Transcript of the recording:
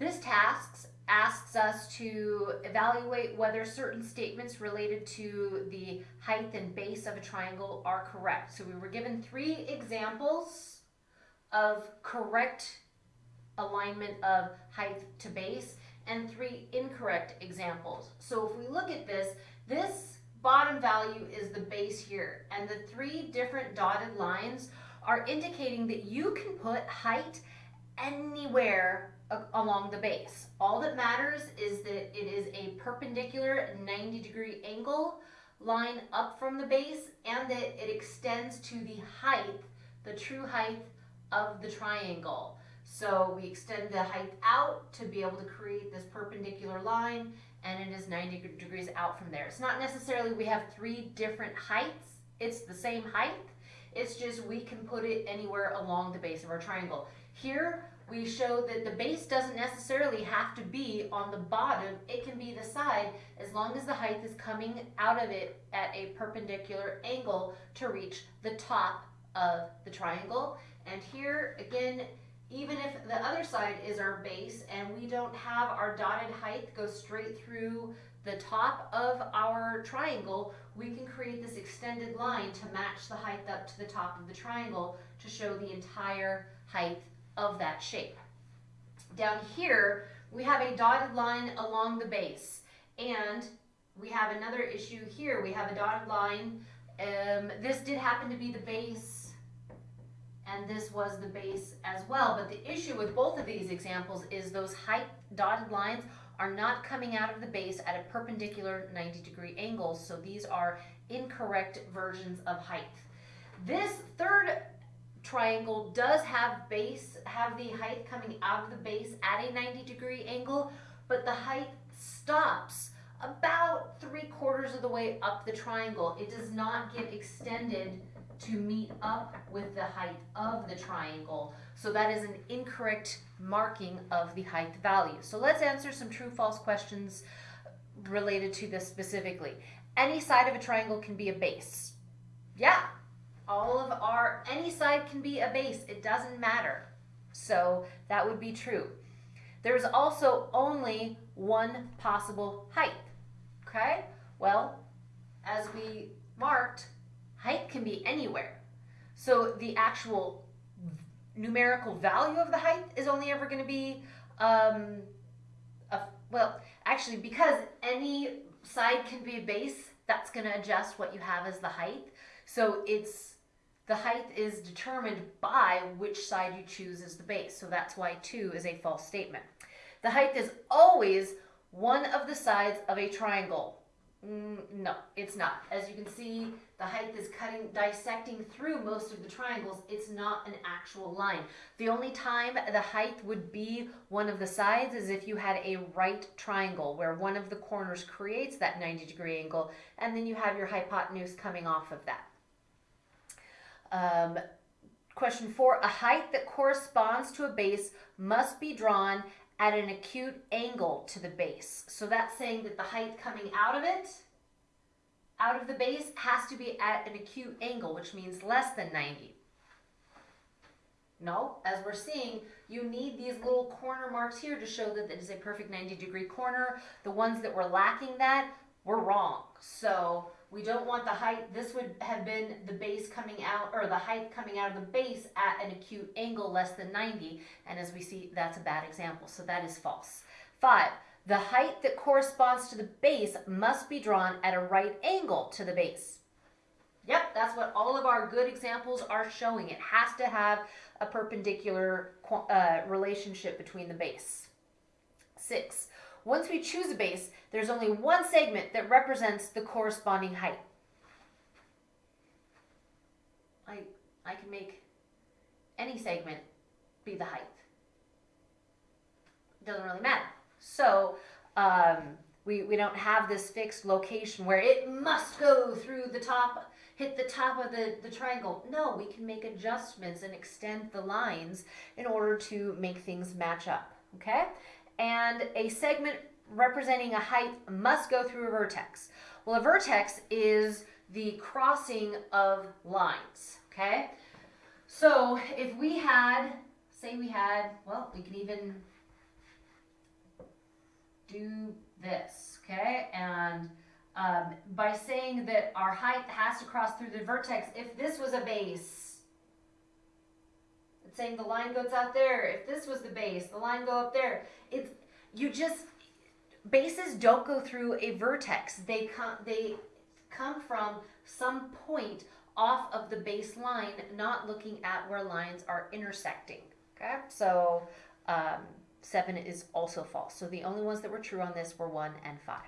This task asks us to evaluate whether certain statements related to the height and base of a triangle are correct. So we were given three examples of correct alignment of height to base and three incorrect examples. So if we look at this, this bottom value is the base here and the three different dotted lines are indicating that you can put height anywhere along the base. All that matters is that it is a perpendicular 90 degree angle line up from the base and that it extends to the height, the true height of the triangle. So we extend the height out to be able to create this perpendicular line and it is 90 degrees out from there. It's not necessarily we have three different heights. It's the same height. It's just we can put it anywhere along the base of our triangle. Here we show that the base doesn't necessarily have to be on the bottom. It can be the side as long as the height is coming out of it at a perpendicular angle to reach the top of the triangle. And here again, even if the other side is our base and we don't have our dotted height go straight through the top of our triangle, we can create this extended line to match the height up to the top of the triangle to show the entire height of that shape. Down here, we have a dotted line along the base and we have another issue here. We have a dotted line. Um, this did happen to be the base and this was the base as well. But the issue with both of these examples is those height dotted lines are not coming out of the base at a perpendicular 90 degree angle. So these are incorrect versions of height. This triangle does have base, have the height coming out of the base at a 90 degree angle, but the height stops about three quarters of the way up the triangle. It does not get extended to meet up with the height of the triangle. So that is an incorrect marking of the height value. So let's answer some true false questions related to this specifically. Any side of a triangle can be a base. Yeah, all of our, any side can be a base. It doesn't matter. So that would be true. There's also only one possible height. Okay? Well, as we marked, height can be anywhere. So the actual numerical value of the height is only ever going to be, um, a, well, actually, because any side can be a base, that's going to adjust what you have as the height. So it's the height is determined by which side you choose as the base. So that's why 2 is a false statement. The height is always one of the sides of a triangle. Mm, no, it's not. As you can see, the height is cutting, dissecting through most of the triangles. It's not an actual line. The only time the height would be one of the sides is if you had a right triangle where one of the corners creates that 90 degree angle and then you have your hypotenuse coming off of that. Um, question four, a height that corresponds to a base must be drawn at an acute angle to the base. So that's saying that the height coming out of it, out of the base, has to be at an acute angle, which means less than 90. No, as we're seeing, you need these little corner marks here to show that it is a perfect 90 degree corner. The ones that were lacking that were wrong. So we don't want the height, this would have been the base coming out, or the height coming out of the base at an acute angle less than 90. And as we see, that's a bad example. So that is false. Five, the height that corresponds to the base must be drawn at a right angle to the base. Yep, that's what all of our good examples are showing. It has to have a perpendicular uh, relationship between the base. Six, once we choose a base, there's only one segment that represents the corresponding height. I, I can make any segment be the height. Doesn't really matter. So um, we, we don't have this fixed location where it must go through the top, hit the top of the, the triangle. No, we can make adjustments and extend the lines in order to make things match up, okay? And a segment representing a height must go through a vertex. Well, a vertex is the crossing of lines, okay? So if we had, say we had, well, we can even do this, okay? And um, by saying that our height has to cross through the vertex, if this was a base, saying the line goes out there. If this was the base, the line go up there. It's you just bases don't go through a vertex. They come they come from some point off of the baseline, not looking at where lines are intersecting. Okay, so um, seven is also false. So the only ones that were true on this were one and five.